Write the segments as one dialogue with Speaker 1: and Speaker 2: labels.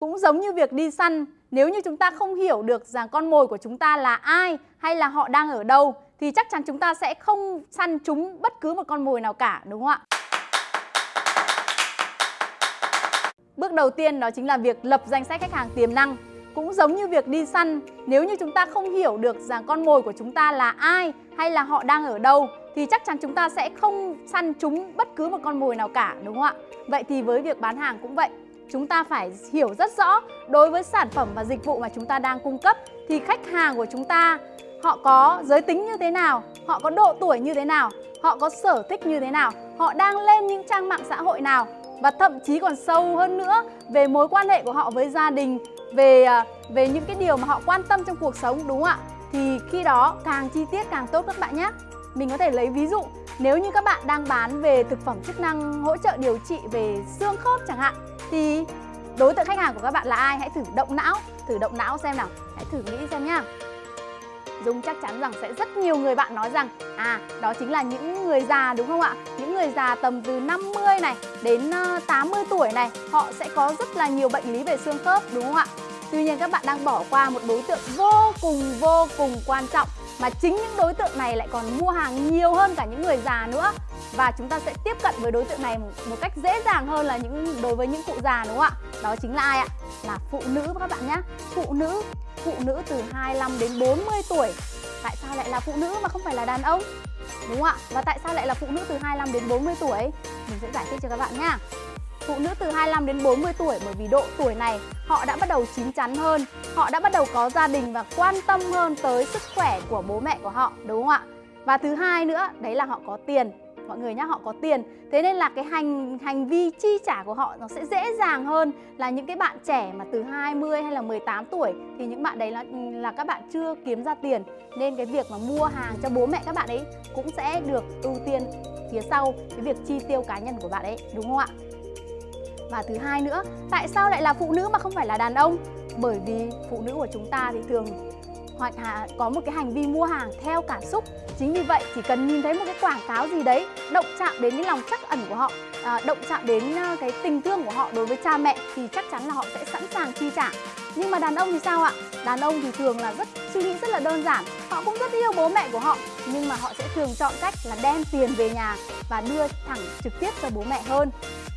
Speaker 1: Cũng giống như việc đi săn, nếu như chúng ta không hiểu được rằng con mồi của chúng ta là ai hay là họ đang ở đâu thì chắc chắn chúng ta sẽ không săn chúng bất cứ một con mồi nào cả, đúng không ạ? Bước đầu tiên đó chính là việc lập danh sách khách hàng tiềm năng. Cũng giống như việc đi săn, nếu như chúng ta không hiểu được rằng con mồi của chúng ta là ai hay là họ đang ở đâu thì chắc chắn chúng ta sẽ không săn chúng bất cứ một con mồi nào cả, đúng không ạ? Vậy thì với việc bán hàng cũng vậy chúng ta phải hiểu rất rõ đối với sản phẩm và dịch vụ mà chúng ta đang cung cấp thì khách hàng của chúng ta họ có giới tính như thế nào, họ có độ tuổi như thế nào, họ có sở thích như thế nào, họ đang lên những trang mạng xã hội nào và thậm chí còn sâu hơn nữa về mối quan hệ của họ với gia đình, về à, về những cái điều mà họ quan tâm trong cuộc sống đúng không ạ? Thì khi đó càng chi tiết càng tốt các bạn nhé. Mình có thể lấy ví dụ nếu như các bạn đang bán về thực phẩm chức năng hỗ trợ điều trị về xương khớp chẳng hạn thì đối tượng khách hàng của các bạn là ai? Hãy thử động não, thử động não xem nào. Hãy thử nghĩ xem nhá. Dung chắc chắn rằng sẽ rất nhiều người bạn nói rằng À, đó chính là những người già đúng không ạ? Những người già tầm từ 50 này đến ờ, 80 tuổi này Họ sẽ có rất là nhiều bệnh lý về xương khớp đúng không ạ? Tuy nhiên các bạn đang bỏ qua một đối tượng vô cùng vô cùng quan trọng Mà chính những đối tượng này lại còn mua hàng nhiều hơn cả những người già nữa và chúng ta sẽ tiếp cận với đối tượng này một cách dễ dàng hơn là những đối với những cụ già đúng không ạ? Đó chính là ai ạ? Là phụ nữ các bạn nhé. Phụ nữ, phụ nữ từ 25 đến 40 tuổi. Tại sao lại là phụ nữ mà không phải là đàn ông? Đúng không ạ? Và tại sao lại là phụ nữ từ 25 đến 40 tuổi? Mình sẽ giải thích cho các bạn nhé. Phụ nữ từ 25 đến 40 tuổi bởi vì độ tuổi này họ đã bắt đầu chín chắn hơn, họ đã bắt đầu có gia đình và quan tâm hơn tới sức khỏe của bố mẹ của họ, đúng không ạ? Và thứ hai nữa, đấy là họ có tiền mọi người nhá, họ có tiền. Thế nên là cái hành hành vi chi trả của họ nó sẽ dễ dàng hơn là những cái bạn trẻ mà từ 20 hay là 18 tuổi. Thì những bạn đấy là là các bạn chưa kiếm ra tiền. Nên cái việc mà mua hàng cho bố mẹ các bạn ấy cũng sẽ được ưu tiên phía sau cái việc chi tiêu cá nhân của bạn ấy, đúng không ạ? Và thứ hai nữa, tại sao lại là phụ nữ mà không phải là đàn ông? Bởi vì phụ nữ của chúng ta thì thường hoặc là có một cái hành vi mua hàng theo cảm xúc. Chính vì vậy chỉ cần nhìn thấy một cái quảng cáo gì đấy động chạm đến cái lòng trắc ẩn của họ à, động chạm đến ờ, cái tình thương của họ đối với cha mẹ thì chắc chắn là họ sẽ sẵn sàng chi trả. Nhưng mà đàn ông thì sao ạ? Đàn ông thì thường là rất suy nghĩ rất là đơn giản. Họ cũng rất yêu bố mẹ của họ nhưng mà họ sẽ thường chọn cách là đem tiền về nhà và đưa thẳng trực tiếp cho bố mẹ hơn.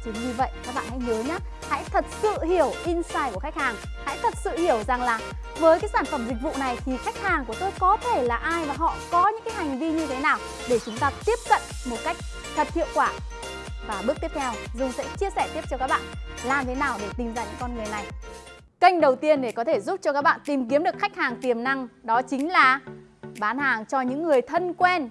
Speaker 1: Chính vì vậy các bạn hãy nhớ nhé hãy thật sự hiểu insight của khách hàng. Hãy thật sự hiểu rằng là với cái sản phẩm dịch vụ này thì khách hàng của tôi có thể là ai và họ có những cái hành vi như thế nào để chúng ta tiếp cận một cách thật hiệu quả. Và bước tiếp theo Dung sẽ chia sẻ tiếp cho các bạn làm thế nào để tìm ra những con người này. Kênh đầu tiên để có thể giúp cho các bạn tìm kiếm được khách hàng tiềm năng đó chính là bán hàng cho những người thân quen.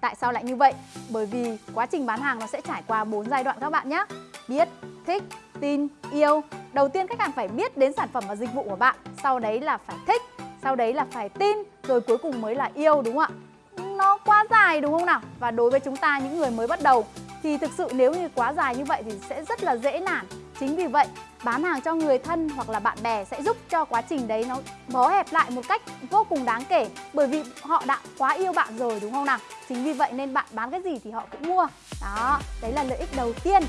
Speaker 1: Tại sao lại như vậy? Bởi vì quá trình bán hàng nó sẽ trải qua 4 giai đoạn các bạn nhé. Biết, thích, tin, yêu. Đầu tiên khách hàng phải biết đến sản phẩm và dịch vụ của bạn. Sau đấy là phải thích Sau đấy là phải tin Rồi cuối cùng mới là yêu đúng không ạ? Nó quá dài đúng không nào? Và đối với chúng ta những người mới bắt đầu Thì thực sự nếu như quá dài như vậy thì sẽ rất là dễ nản. Chính vì vậy bán hàng cho người thân hoặc là bạn bè sẽ giúp cho quá trình đấy nó bó hẹp lại một cách vô cùng đáng kể bởi vì họ đã quá yêu bạn rồi đúng không nào? Chính vì vậy nên bạn bán cái gì thì họ cũng mua. Đó đấy là lợi ích đầu tiên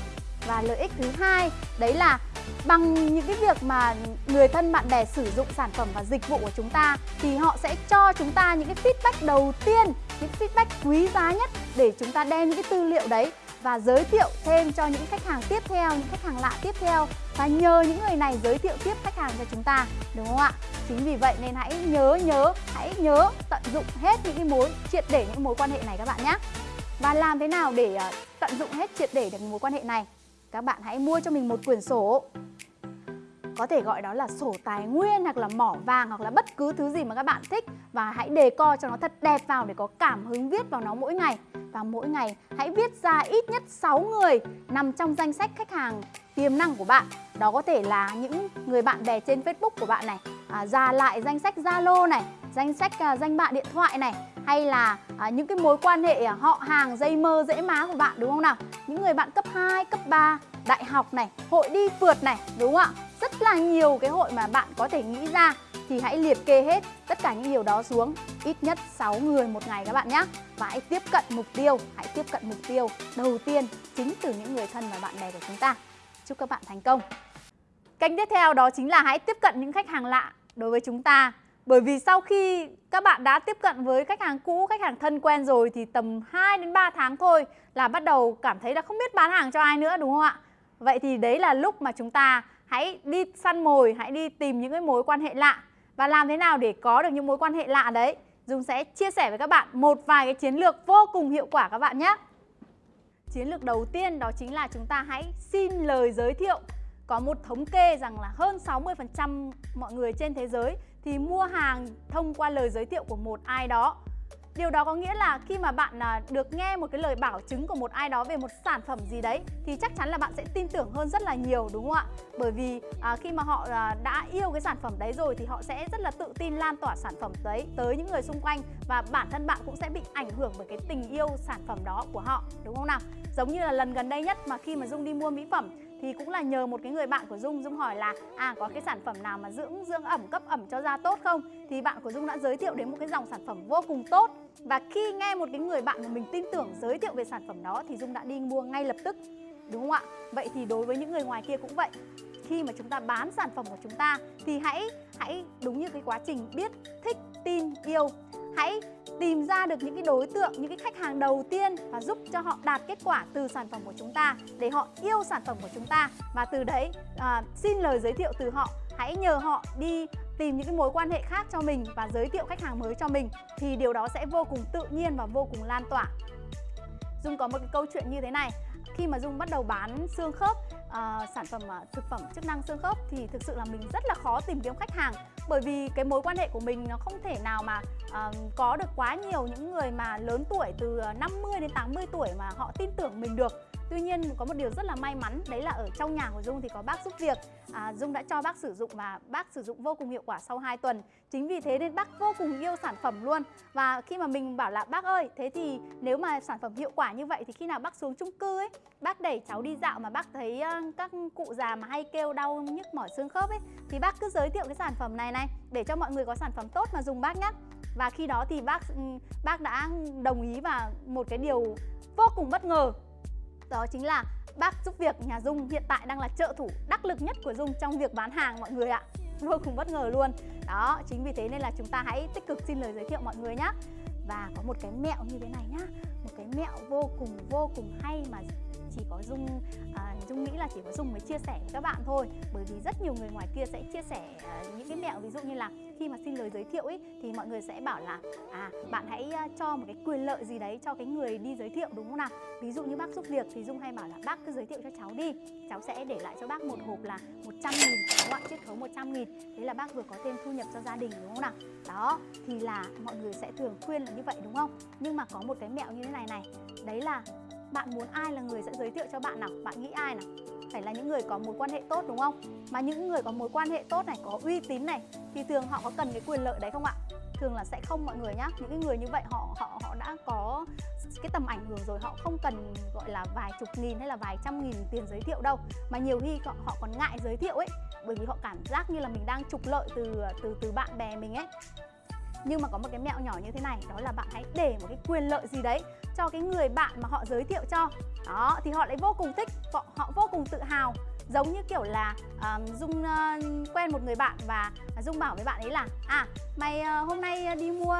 Speaker 1: và lợi ích thứ hai đấy là bằng những cái việc mà người thân bạn bè sử dụng sản phẩm và dịch vụ của chúng ta thì họ sẽ cho chúng ta những cái feedback đầu tiên những feedback quý giá nhất để chúng ta đem những cái tư liệu đấy và giới thiệu thêm cho những khách hàng tiếp theo, những khách hàng lạ tiếp theo và nhờ những người này giới thiệu tiếp khách hàng cho chúng ta, đúng không ạ? Chính vì vậy nên hãy nhớ nhớ, hãy nhớ tận dụng hết những cái mối triệt để những mối quan hệ này các bạn nhé. Và làm thế nào để ờ, tận dụng hết triệt để được mối quan hệ này? Các bạn hãy mua cho mình một quyển sổ. Có thể gọi đó là sổ tài nguyên hoặc là mỏ vàng hoặc là bất cứ thứ gì mà các bạn thích. Và hãy đề co cho nó thật đẹp vào để có cảm hứng viết vào nó mỗi ngày. Và mỗi ngày hãy viết ra ít nhất 6 người nằm trong danh sách khách hàng tiềm năng của bạn. Đó có thể là những người bạn bè trên Facebook của bạn này à, ra lại danh sách Zalo này danh sách à, danh bạ điện thoại này hay là à, những cái mối quan hệ à, họ hàng dây mơ dễ má của bạn đúng không nào? Những người bạn cấp 2, cấp 3 đại học này hội đi phượt này đúng không ạ? Rất là nhiều cái hội mà bạn có thể nghĩ ra thì hãy liệt kê hết tất cả những điều đó xuống. Ít nhất 6 người một ngày các bạn nhé và hãy tiếp cận mục tiêu hãy tiếp cận mục tiêu đầu tiên chính từ những người thân và bạn bè của chúng ta. Chúc các bạn thành công. Kênh tiếp theo đó chính là hãy tiếp cận những khách hàng lạ đối với chúng ta. Bởi vì sau khi các bạn đã tiếp cận với khách hàng cũ, khách hàng thân quen rồi thì tầm 2 đến 3 tháng thôi là bắt đầu cảm thấy là không biết bán hàng cho ai nữa đúng không ạ? Vậy thì đấy là lúc mà chúng ta hãy đi săn mồi, hãy đi tìm những cái mối quan hệ lạ. Và làm thế nào để có được những mối quan hệ lạ đấy? Dung sẽ chia sẻ với các bạn một vài cái chiến lược vô cùng hiệu quả các bạn nhé. Chiến lược đầu tiên đó chính là chúng ta hãy xin lời giới thiệu. Có một thống kê rằng là hơn 60% mọi người trên thế giới thì mua hàng thông qua lời giới thiệu của một ai đó. Điều đó có nghĩa là khi mà bạn à, được nghe một cái lời bảo chứng của một ai đó về một sản phẩm gì đấy thì chắc chắn là bạn sẽ tin tưởng hơn rất là nhiều đúng không ạ? Bởi vì à, khi mà họ à, đã yêu cái sản phẩm đấy rồi thì họ sẽ rất là tự tin lan tỏa sản phẩm đấy tới những người xung quanh và bản thân bạn cũng sẽ bị ảnh hưởng bởi cái tình yêu sản phẩm đó của họ đúng không nào? Giống như là lần gần đây nhất mà khi mà Dung đi mua mỹ phẩm thì cũng là nhờ một cái người bạn của Dung. Dung hỏi là à có cái sản phẩm nào mà dưỡng dưỡng ẩm, cấp ẩm cho da tốt không? Thì bạn của Dung đã giới thiệu đến một cái dòng sản phẩm vô cùng tốt. Và khi nghe một cái người bạn mà mình tin tưởng giới thiệu về sản phẩm đó thì Dung đã đi mua ngay lập tức. Đúng không ạ? Vậy thì đối với những người ngoài kia cũng vậy khi mà chúng ta bán sản phẩm của chúng ta thì hãy hãy đúng như cái quá trình biết thích tin yêu. Hãy tìm ra được những cái đối tượng, những cái khách hàng đầu tiên và giúp cho họ đạt kết quả từ sản phẩm của chúng ta để họ yêu sản phẩm của chúng ta. Và từ đấy à, xin lời giới thiệu từ họ. Hãy nhờ họ đi tìm những cái mối quan hệ khác cho mình và giới thiệu khách hàng mới cho mình thì điều đó sẽ vô cùng tự nhiên và vô cùng lan tỏa. Dung có một cái câu chuyện như thế này. Khi mà Dung bắt đầu bán xương khớp uh, sản phẩm uh, thực phẩm chức năng xương khớp thì thực sự là mình rất là khó tìm kiếm khách hàng. Bởi vì cái mối quan hệ của mình nó không thể nào mà uh, có được quá nhiều những người mà lớn tuổi từ 50 đến 80 tuổi mà họ tin tưởng mình được. Tuy nhiên có một điều rất là may mắn đấy là ở trong nhà của Dung thì có bác giúp việc. À, Dung đã cho bác sử dụng và bác sử dụng vô cùng hiệu quả sau 2 tuần. Chính vì thế nên bác vô cùng yêu sản phẩm luôn. Và khi mà mình bảo là bác ơi thế thì nếu mà sản phẩm hiệu quả như vậy thì khi nào bác xuống chung cư ấy Bác đẩy cháu đi dạo mà bác thấy các cụ già mà hay kêu đau nhức mỏi xương khớp ấy Thì bác cứ giới thiệu cái sản phẩm này này để cho mọi người có sản phẩm tốt mà dùng bác nhé và khi đó thì bác bác đã đồng ý và một cái điều vô cùng bất ngờ đó chính là bác giúp việc nhà Dung hiện tại đang là trợ thủ đắc lực nhất của Dung trong việc bán hàng mọi người ạ. Vô cùng bất ngờ luôn. Đó, chính vì thế nên là chúng ta hãy tích cực xin lời giới thiệu mọi người nhé Và có một cái mẹo như thế này nhá. Một cái mẹo vô cùng vô cùng hay mà chỉ có Dung à, Dung nghĩ là chỉ có Dung mới chia sẻ với các bạn thôi. Bởi vì rất nhiều người ngoài kia sẽ chia sẻ à, những cái mẹo ví dụ như là khi mà xin lời giới thiệu ấy thì mọi người sẽ bảo là à bạn hãy cho một cái quyền lợi gì đấy cho cái người đi giới thiệu, đúng không nào? Ví dụ như bác giúp việc, thì Dung hay bảo là, bác cứ giới thiệu cho cháu đi, cháu sẽ để lại cho bác một hộp là 100 nghìn, đúng không ạ? Chiết khấu 100 nghìn. Thế là bác vừa có thêm thu nhập cho gia đình, đúng không nào? Đó, thì là mọi người sẽ thường khuyên là như vậy, đúng không? Nhưng mà có một cái mẹo như thế này này, đấy là bạn muốn ai là người sẽ giới thiệu cho bạn nào? Bạn nghĩ ai nào? Phải là những người có mối quan hệ tốt đúng không? Mà những người có mối quan hệ tốt này có uy tín này thì thường họ có cần cái quyền lợi đấy không ạ? Thường là sẽ không mọi người nhá. Những cái người như vậy họ họ họ đã có cái tầm ảnh hưởng rồi họ không cần gọi là vài chục nghìn hay là vài trăm nghìn tiền giới thiệu đâu. Mà nhiều khi họ, họ còn ngại giới thiệu ấy bởi vì họ cảm giác như là mình đang trục lợi từ từ từ bạn bè mình ấy nhưng mà có một cái mẹo nhỏ như thế này đó là bạn hãy để một cái quyền lợi gì đấy cho cái người bạn mà họ giới thiệu cho. Đó thì họ lại vô cùng thích họ, họ vô cùng tự hào. Giống như kiểu là uh, dung uh, quen một người bạn và dung bảo với bạn ấy là à mày uh, hôm nay đi mua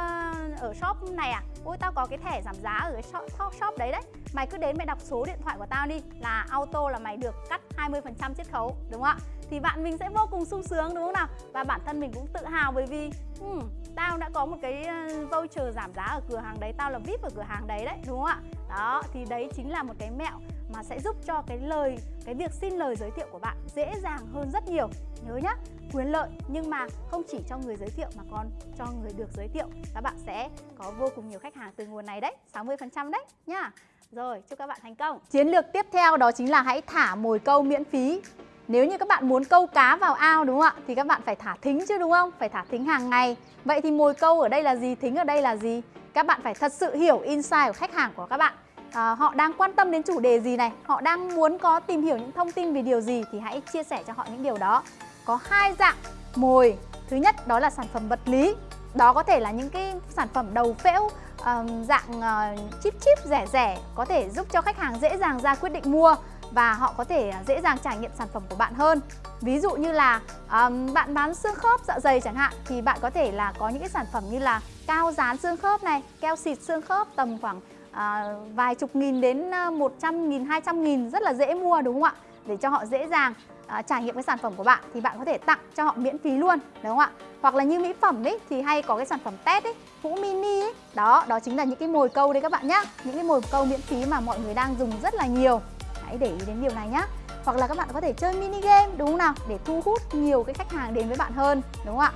Speaker 1: ở shop này à? Ôi tao có cái thẻ giảm giá ở cái shop, shop, shop đấy đấy mày cứ đến mày đọc số điện thoại của tao đi là auto là mày được cắt 20% chiết khấu đúng không ạ? Thì bạn mình sẽ vô cùng sung sướng đúng không nào? Và bản thân mình cũng tự hào bởi vì hmm, tao đã có một cái ờ, voucher giảm giá ở cửa hàng đấy tao là vip ở cửa hàng đấy đấy đúng không ạ? Đó thì đấy chính là một cái mẹo mà sẽ giúp cho cái lời cái việc xin lời giới thiệu của bạn dễ dàng hơn rất nhiều. Nhớ nhá quyền lợi nhưng mà không chỉ cho người giới thiệu mà còn cho người được giới thiệu. Các bạn sẽ có vô cùng nhiều khách hàng từ nguồn này đấy 60% đấy nhá rồi chúc các bạn thành công. Chiến lược tiếp theo đó chính là hãy thả mồi câu miễn phí. Nếu như các bạn muốn câu cá vào ao đúng không ạ? Thì các bạn phải thả thính chứ đúng không? Phải thả thính hàng ngày. Vậy thì mồi câu ở đây là gì? Thính ở đây là gì? Các bạn phải thật sự hiểu insight của khách hàng của các bạn. À, họ đang quan tâm đến chủ đề gì này? Họ đang muốn có tìm hiểu những thông tin về điều gì? Thì hãy chia sẻ cho họ những điều đó. Có hai dạng mồi. Thứ nhất đó là sản phẩm vật lý. Đó có thể là những cái sản phẩm đầu phễu um, dạng uh, chip chip rẻ rẻ có thể giúp cho khách hàng dễ dàng ra quyết định mua và họ có thể ờ, dễ dàng trải nghiệm sản phẩm của bạn hơn ví dụ như là um, bạn bán xương khớp dạ dày chẳng hạn thì bạn có thể là có những cái sản phẩm như là cao dán xương khớp này keo xịt xương khớp tầm khoảng uh, vài chục nghìn đến 100 nghìn, 200 nghìn rất là dễ mua đúng không ạ? Để cho họ dễ dàng à, trải nghiệm cái sản phẩm của bạn thì bạn có thể tặng cho họ miễn phí luôn đúng không ạ? Hoặc là như mỹ phẩm ấy thì hay có cái sản phẩm test ấy, hũ mini ấy. Đó, đó chính là những cái mồi câu đấy các bạn nhá. Những cái mồi câu miễn phí mà mọi người đang dùng rất là nhiều. Hãy để ý đến điều này nhá. Hoặc là các bạn có thể chơi mini game đúng không nào để thu hút nhiều cái khách hàng đến với bạn hơn đúng không ạ?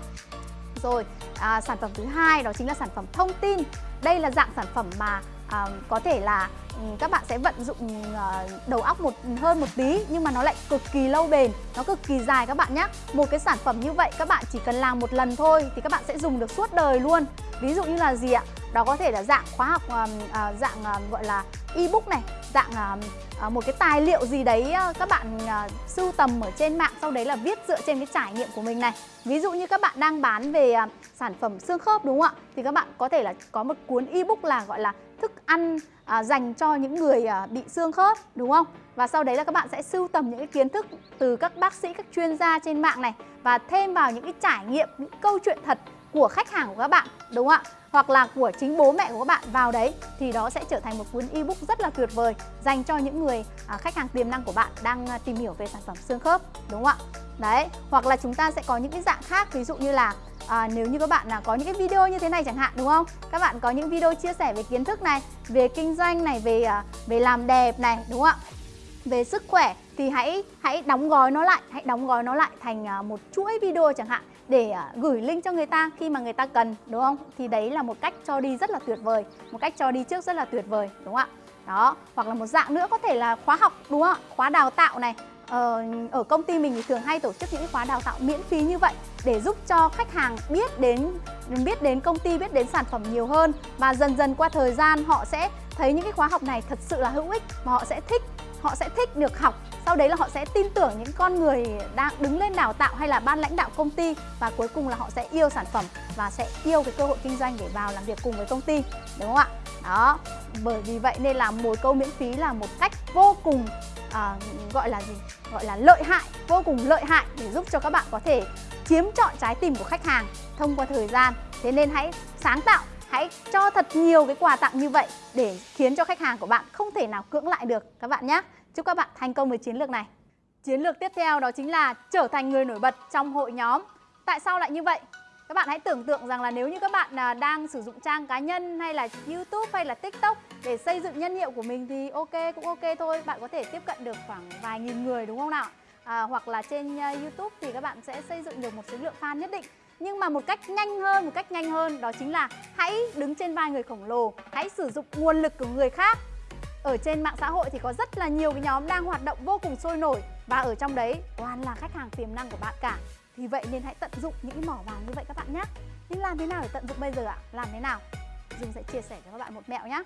Speaker 1: Rồi, à, sản phẩm thứ hai đó chính là sản phẩm thông tin. Đây là dạng sản phẩm mà à, có thể là ừ, các bạn sẽ vận dụng ờ, đầu óc một hơn một tí nhưng mà nó lại cực kỳ lâu bền nó cực kỳ dài các bạn nhé một cái sản phẩm như vậy các bạn chỉ cần làm một lần thôi thì các bạn sẽ dùng được suốt đời luôn. Ví dụ như là gì ạ? Đó có thể là dạng khóa học ờ, dạng gọi là ebook này dạng ờ, một cái tài liệu gì đấy các bạn sưu tầm ở trên mạng sau đấy là viết dựa trên cái trải nghiệm của mình này. Ví dụ như các bạn đang bán về sản phẩm xương khớp đúng không ạ? Thì các bạn có thể là có một cuốn ebook là gọi là thức ăn à, dành cho những người à, bị xương khớp đúng không? Và sau đấy là các bạn sẽ sưu tầm những cái kiến thức từ các bác sĩ, các chuyên gia trên mạng này và thêm vào những cái trải nghiệm, những câu chuyện thật của khách hàng của các bạn đúng không ạ? Hoặc là của chính bố mẹ của các bạn vào đấy thì đó sẽ trở thành một cuốn ebook rất là tuyệt vời dành cho những người à, khách hàng tiềm năng của bạn đang à, tìm hiểu về sản phẩm xương khớp đúng không ạ? Đấy, hoặc là chúng ta sẽ có những cái dạng khác ví dụ như là à, nếu như các bạn là có những cái video như thế này chẳng hạn đúng không? Các bạn có những video chia sẻ về kiến thức này, về kinh doanh này, về à, về làm đẹp này đúng không ạ? Về sức khỏe thì hãy hãy đóng gói nó lại, hãy đóng gói nó lại thành à, một chuỗi video chẳng hạn để à, gửi link cho người ta khi mà người ta cần đúng không? Thì đấy là một cách cho đi rất là tuyệt vời, một cách cho đi trước rất là tuyệt vời đúng không ạ? Đó, hoặc là một dạng nữa có thể là khóa học đúng không ạ? Khóa đào tạo này, Ờ, ở công ty mình thì thường hay tổ chức những khóa đào tạo miễn phí như vậy để giúp cho khách hàng biết đến biết đến công ty, biết đến sản phẩm nhiều hơn. Và dần dần qua thời gian họ sẽ thấy những cái khóa học này thật sự là hữu ích và họ sẽ thích họ sẽ thích được học. Sau đấy là họ sẽ tin tưởng những con người đang đứng lên đào tạo hay là ban lãnh đạo công ty và cuối cùng là họ sẽ yêu sản phẩm và sẽ yêu cái cơ hội kinh doanh để vào làm việc cùng với công ty đúng không ạ? Đó bởi vì vậy nên là mồi câu miễn phí là một cách vô cùng à, gọi là gì? Gọi là lợi hại, vô cùng lợi hại để giúp cho các bạn có thể chiếm trọn trái tim của khách hàng thông qua thời gian. Thế nên hãy sáng tạo, hãy cho thật nhiều cái quà tặng như vậy để khiến cho khách hàng của bạn không thể nào cưỡng lại được, các bạn nhé chúc các bạn thành công với chiến lược này. Chiến lược tiếp theo đó chính là trở thành người nổi bật trong hội nhóm. Tại sao lại như vậy? Các bạn hãy tưởng tượng rằng là nếu như các bạn à, đang sử dụng trang cá nhân hay là YouTube hay là TikTok để xây dựng nhân hiệu của mình thì ok cũng ok thôi. Bạn có thể tiếp cận được khoảng vài nghìn người đúng không nào? À, hoặc là trên à, YouTube thì các bạn sẽ xây dựng được một số lượng fan nhất định. Nhưng mà một cách nhanh hơn một cách nhanh hơn đó chính là hãy đứng trên vai người khổng lồ hãy sử dụng nguồn lực của người khác. Ở trên mạng xã hội thì có rất là nhiều cái nhóm đang hoạt động vô cùng sôi nổi và ở trong đấy toàn là khách hàng tiềm năng của bạn cả vì vậy nên hãy tận dụng những cái mỏ vàng như vậy các bạn nhé Nhưng làm thế nào để tận dụng bây giờ ạ? Làm thế nào? Dung sẽ chia sẻ cho các bạn một mẹo nhé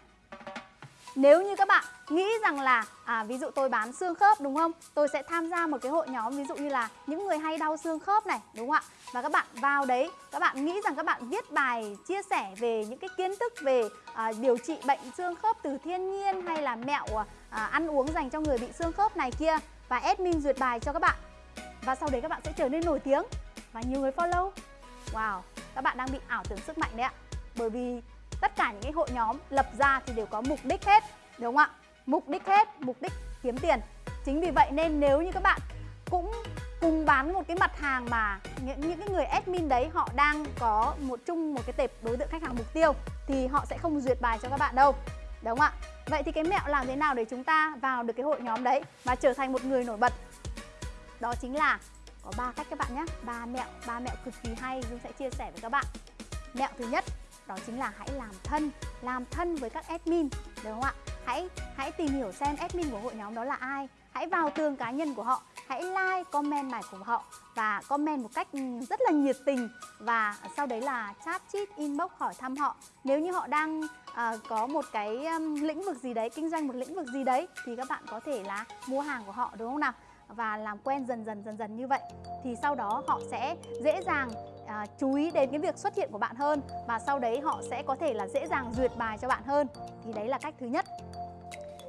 Speaker 1: nếu như các bạn nghĩ rằng là à, ví dụ tôi bán xương khớp đúng không? Tôi sẽ tham gia một cái hội nhóm ví dụ như là những người hay đau xương khớp này đúng không ạ? Và các bạn vào đấy, các bạn nghĩ rằng các bạn viết bài chia sẻ về những cái kiến thức về à, điều trị bệnh xương khớp từ thiên nhiên hay là mẹo à, ăn uống dành cho người bị xương khớp này kia và admin duyệt bài cho các bạn và sau đấy các bạn sẽ trở nên nổi tiếng và nhiều người follow. Wow, các bạn đang bị ảo tưởng sức mạnh đấy ạ. Bởi vì tất cả những cái hội nhóm lập ra thì đều có mục đích hết, đúng không ạ? Mục đích hết, mục đích kiếm tiền. Chính vì vậy nên nếu như các bạn cũng cùng bán một cái mặt hàng mà những những cái người admin đấy họ đang có một chung một cái tệp đối tượng khách hàng mục tiêu, thì họ sẽ không duyệt bài cho các bạn đâu, đúng không ạ? Vậy thì cái mẹo làm thế nào để chúng ta vào được cái hội nhóm đấy và trở thành một người nổi bật? Đó chính là có ba cách các bạn nhé. Ba mẹo ba mẹo cực kỳ hay Dương sẽ chia sẻ với các bạn. Mẹo thứ nhất đó chính là hãy làm thân. Làm thân với các admin đúng không ạ? Hãy hãy tìm hiểu xem admin của hội nhóm đó là ai. Hãy vào tường cá nhân của họ. Hãy like comment bài của họ và comment một cách rất là nhiệt tình và sau đấy là chat chít inbox hỏi thăm họ. Nếu như họ đang uh, có một cái um, lĩnh vực gì đấy kinh doanh một lĩnh vực gì đấy thì các bạn có thể là mua hàng của họ đúng không nào? Và làm quen dần dần dần dần như vậy thì sau đó họ sẽ dễ dàng à, chú ý đến cái việc xuất hiện của bạn hơn và sau đấy họ sẽ có thể là dễ dàng duyệt bài cho bạn hơn. Thì đấy là cách thứ nhất.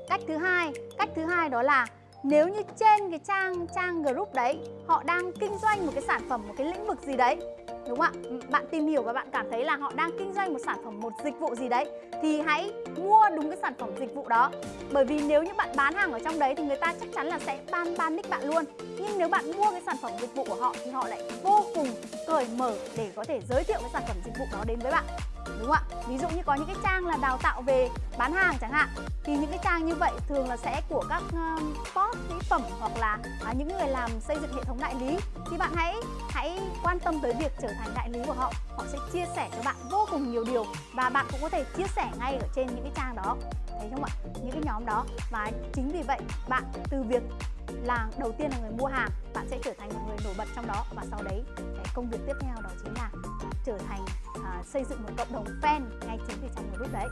Speaker 1: Cách thứ hai cách thứ hai đó là nếu như trên cái trang trang group đấy họ đang kinh doanh một cái sản phẩm một cái lĩnh vực gì đấy đúng không ạ? Ừ, bạn tìm hiểu và bạn cảm thấy là họ đang kinh doanh một sản phẩm, một dịch vụ gì đấy thì hãy mua đúng cái sản phẩm dịch vụ đó. Bởi vì nếu như bạn bán hàng ở trong đấy thì người ta chắc chắn là sẽ ban ban nick bạn luôn. Nhưng nếu bạn mua cái sản phẩm dịch vụ của họ thì họ lại vô cùng cởi mở để có thể giới thiệu cái sản phẩm dịch vụ đó đến với bạn đúng không ạ? Ví dụ như có những cái trang là đào tạo về bán hàng chẳng hạn thì những cái trang như vậy thường là sẽ của các ờ, um, post mỹ phẩm hoặc là uh, những người làm xây dựng hệ thống đại lý. Thì bạn hãy hãy quan tâm tới việc trở thành đại lý của họ họ sẽ chia sẻ cho bạn vô cùng nhiều điều và bạn cũng có thể chia sẻ ngay ở trên những cái trang đó. Thấy không ạ? Những cái nhóm đó. Và chính vì vậy bạn từ việc là đầu tiên là người mua hàng bạn sẽ trở thành một người nổi bật trong đó và sau đấy cái công việc tiếp theo đó chính là trở thành à, xây dựng một cộng đồng fan ngay chính từ trong group đấy.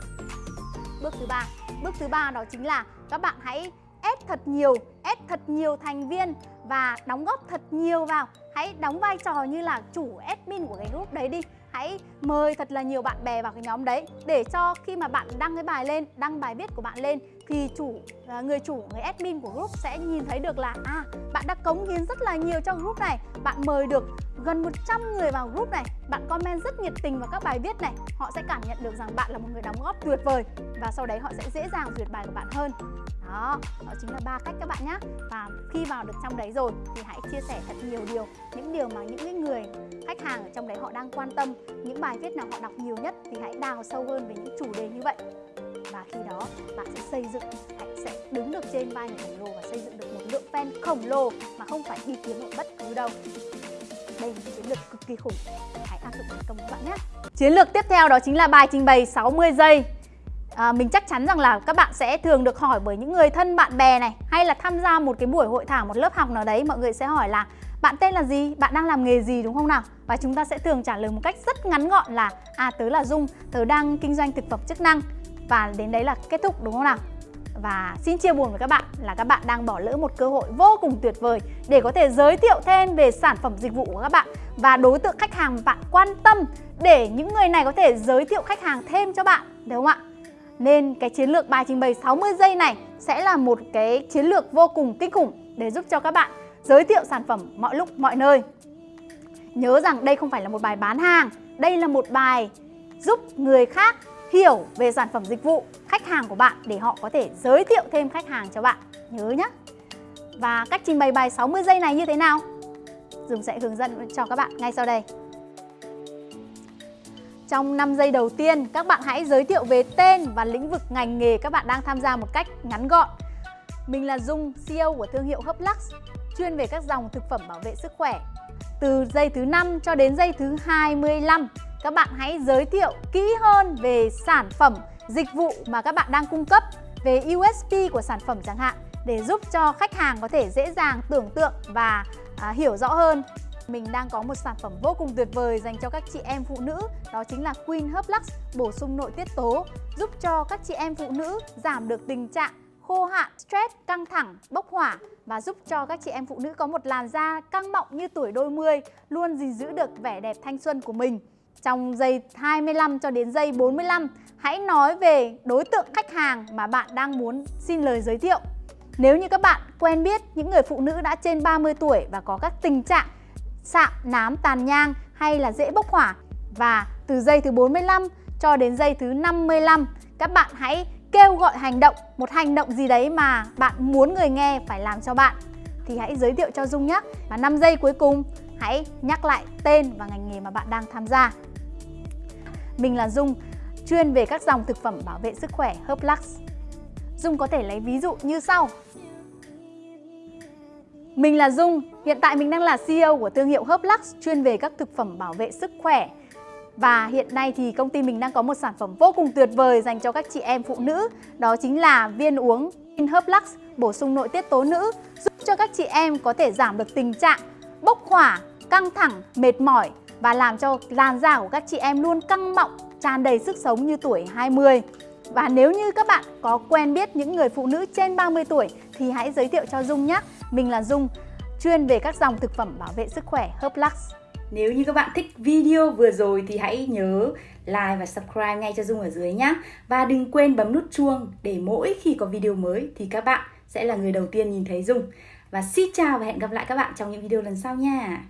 Speaker 1: Bước thứ ba bước thứ ba đó chính là các bạn hãy ép thật nhiều ép thật nhiều thành viên và đóng góp thật nhiều vào. Hãy đóng vai trò như là chủ admin của cái group đấy đi. Hãy mời thật là nhiều bạn bè vào cái nhóm đấy để cho khi mà bạn đăng cái bài lên đăng bài viết của bạn lên thì chủ à, người chủ người admin của group sẽ nhìn thấy được là à bạn đã cống hiến rất là nhiều cho group này. Bạn mời được gần 100 người vào group này. Bạn comment rất nhiệt tình vào các bài viết này. Họ sẽ cảm nhận được rằng bạn là một người đóng góp tuyệt vời và sau đấy họ sẽ dễ dàng duyệt bài của bạn hơn. Đó, đó chính là ba cách các bạn nhé và khi vào được trong đấy rồi thì hãy chia sẻ thật nhiều điều những điều mà những cái người khách hàng ở trong đấy họ đang quan tâm những bài viết nào họ đọc nhiều nhất thì hãy đào sâu hơn về những chủ đề như vậy và khi đó bạn sẽ xây dựng hãy sẽ đứng được trên vai người khổng lồ và xây dựng được một lượng fan khổng lồ mà không phải đi kiếm ở bất cứ đâu. Đây là chiến lược cực kỳ khủng. Hãy áp dụng thành công các bạn nhé. Chiến lược tiếp theo đó chính là bài trình bày 60 giây. À, mình chắc chắn rằng là các bạn sẽ thường được hỏi bởi những người thân bạn bè này hay là tham gia một cái buổi hội thảo một lớp học nào đấy mọi người sẽ hỏi là bạn tên là gì? Bạn đang làm nghề gì? Đúng không nào? Và chúng ta sẽ thường trả lời một cách rất ngắn gọn là à tớ là dung tớ đang kinh doanh thực phẩm chức năng và đến đấy là kết thúc đúng không nào và xin chia buồn với các bạn là các bạn đang bỏ lỡ một cơ hội vô cùng tuyệt vời để có thể giới thiệu thêm về sản phẩm dịch vụ của các bạn và đối tượng khách hàng bạn quan tâm để những người này có thể giới thiệu khách hàng thêm cho bạn đúng không ạ? Nên cái chiến lược bài trình bày 60 giây này sẽ là một cái chiến lược vô cùng kinh khủng để giúp cho các bạn giới thiệu sản phẩm mọi lúc mọi nơi. Nhớ rằng đây không phải là một bài bán hàng, đây là một bài giúp người khác hiểu về sản phẩm dịch vụ khách hàng của bạn để họ có thể giới thiệu thêm khách hàng cho bạn. Nhớ nhé. Và cách trình bày bài 60 giây này như thế nào? Dùng sẽ hướng dẫn cho các bạn ngay sau đây. Trong 5 giây đầu tiên, các bạn hãy giới thiệu về tên và lĩnh vực ngành nghề các bạn đang tham gia một cách ngắn gọn. Mình là Dung, CEO của thương hiệu Hublux, chuyên về các dòng thực phẩm bảo vệ sức khỏe. Từ giây thứ 5 cho đến giây thứ 25, các bạn hãy giới thiệu kỹ hơn về sản phẩm, dịch vụ mà các bạn đang cung cấp, về USP của sản phẩm chẳng hạn để giúp cho khách hàng có thể dễ dàng tưởng tượng và à, hiểu rõ hơn mình đang có một sản phẩm vô cùng tuyệt vời dành cho các chị em phụ nữ đó chính là Queen Herb Lux bổ sung nội tiết tố giúp cho các chị em phụ nữ giảm được tình trạng khô hạn, stress, căng thẳng, bốc hỏa và giúp cho các chị em phụ nữ có một làn da căng mọng như tuổi đôi mươi luôn gìn giữ được vẻ đẹp thanh xuân của mình. Trong giây 25 cho đến giây 45, hãy nói về đối tượng khách hàng mà bạn đang muốn xin lời giới thiệu. Nếu như các bạn quen biết những người phụ nữ đã trên 30 tuổi và có các tình trạng sạm, nám, tàn nhang hay là dễ bốc hỏa và từ giây thứ 45 cho đến giây thứ 55 các bạn hãy kêu gọi hành động, một hành động gì đấy mà bạn muốn người nghe phải làm cho bạn thì hãy giới thiệu cho Dung nhé. Và 5 giây cuối cùng hãy nhắc lại tên và ngành nghề mà bạn đang tham gia. Mình là Dung, chuyên về các dòng thực phẩm bảo vệ sức khỏe Herblux. Dung có thể lấy ví dụ như sau. Mình là Dung, hiện tại mình đang là CEO của thương hiệu Herblux chuyên về các thực phẩm bảo vệ sức khỏe. Và hiện nay thì công ty mình đang có một sản phẩm vô cùng tuyệt vời dành cho các chị em phụ nữ Đó chính là viên uống Herblux bổ sung nội tiết tố nữ Giúp cho các chị em có thể giảm được tình trạng bốc hỏa, căng thẳng, mệt mỏi và làm cho làn da của các chị em luôn căng mọng, tràn đầy sức sống như tuổi 20 và nếu như các bạn có quen biết những người phụ nữ trên 30 tuổi thì hãy giới thiệu cho Dung nhé. Mình là Dung, chuyên về các dòng thực phẩm bảo vệ sức khỏe Herblux.
Speaker 2: Nếu như các bạn thích video vừa rồi thì hãy nhớ like và subscribe ngay cho Dung ở dưới nhé. Và đừng quên bấm nút chuông để mỗi khi có video mới thì các bạn sẽ là người đầu tiên nhìn thấy Dung. Và xin chào và hẹn gặp lại các bạn trong những video lần sau nha.